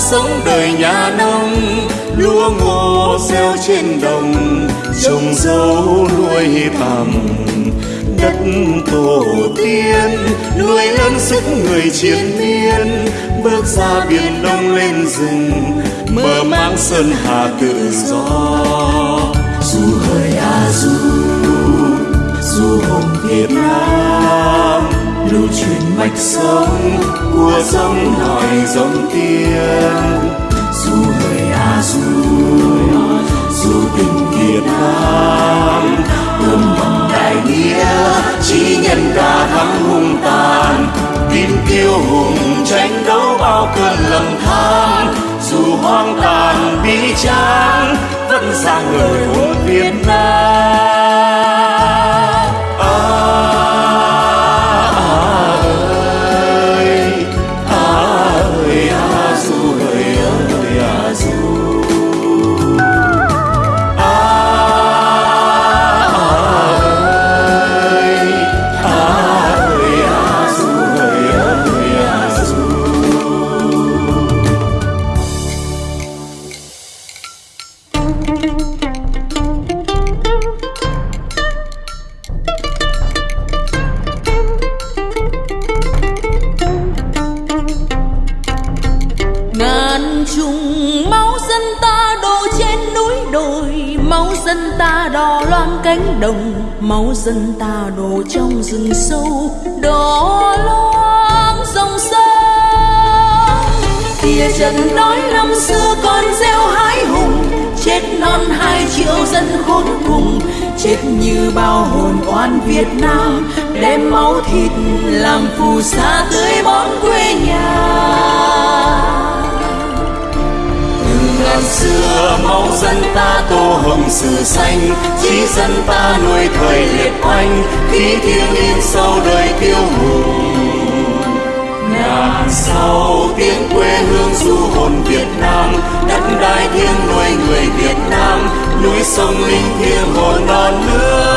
sống đời nhà nông, lúa ngô gieo trên đồng, trồng dâu nuôi tầm đất tổ tiên, nuôi lớn sức người chiến miên, bước ra biển đông lên rừng mơ mang sơn hà tự do. Du hơi a à, du du hồng việt nam lưu truyền mạch sống của dòng nòi dòng tiên dù hơi a du dù tình việt nam ươm mầm đại nghĩa chỉ nhân ta thắng hung tàn. Tin kiêu hùng tranh đấu bao cơn lầm than, dù hoang tàn bi tráng, vẫn ra người hùng việt nam. Dân ta đò loan cánh đồng, máu dân ta đổ trong rừng sâu đỏ loang dòng sông. Kia trận đói năm xưa còn gieo hái hùng, chết non hai triệu dân khốn cùng, chết như bao hồn oan Việt Nam, đem máu thịt làm phù sa tưới bón quê nhà. Ngàn xưa máu dân ta hồng sử xanh chỉ dân ta nuôi thời liệt oanh, khí thiêng in sâu đời kiêu hùng ngàn sau tiếng quê hương du hồn Việt Nam, đất đai thiêng nuôi người Việt Nam, núi sông linh thiêng hồn non nước.